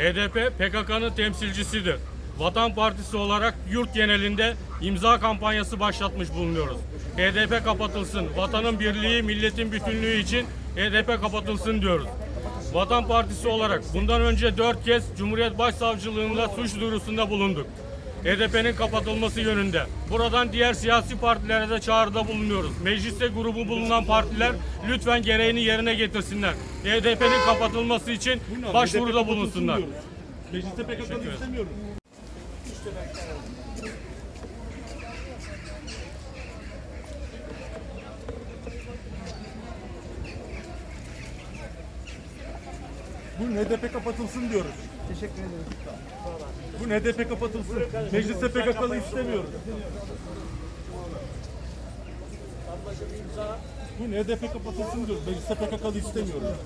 HDP PKK'nın temsilcisidir. Vatan Partisi olarak yurt genelinde imza kampanyası başlatmış bulunuyoruz. HDP kapatılsın, vatanın birliği, milletin bütünlüğü için HDP kapatılsın diyoruz. Vatan Partisi olarak bundan önce dört kez Cumhuriyet Başsavcılığında suç duyurusunda bulunduk. HDP'nin kapatılması yönünde. Buradan diğer siyasi partilere de çağrıda bulunuyoruz. Mecliste grubu bulunan partiler lütfen gereğini yerine getirsinler. HDP'nin kapatılması için başvuruda bulunsunlar. Mecliste PKK'nı istemiyoruz. Bu HDP kapatılsın diyoruz. Teşekkür ederim. Bu HDP kapatılsın. Mecliste PKK'lı istemiyoruz. Bu HDP kapatılsın diyoruz. Mecliste PKK'lı istemiyoruz.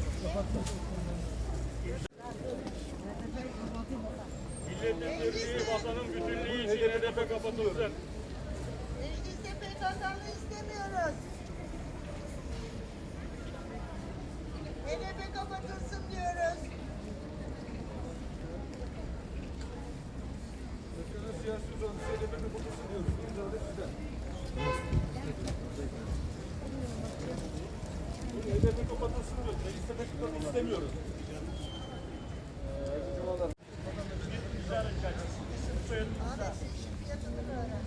Milletin birliği, vatanın bütünlüğü için HDP kapatılsın. Mecliste PKK'lı istemiyoruz. HDP kapatılsın diyoruz. HDP kapatılsın diyoruz. Mecliste PKK'lı istemiyoruz. Ahmet sen işin fiyatını öğren.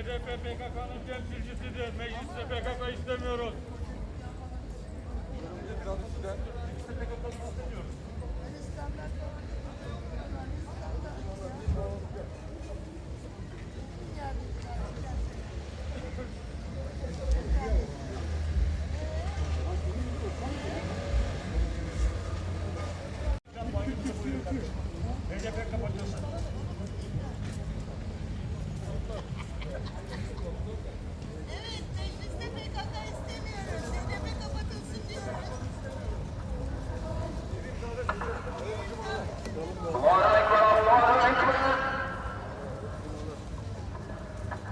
HDP PKK'nın temsilcisidir. Mecliste PKK istemiyoruz.